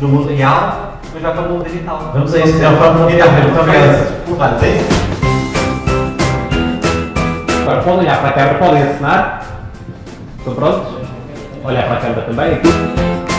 no mundo real, mas já para o mundo digital. Vamos a isso, então, forma de digital. Muito obrigado. Agora, podem olhar para a câmera, podem assinar. Estão prontos? Olhar para a câmera também.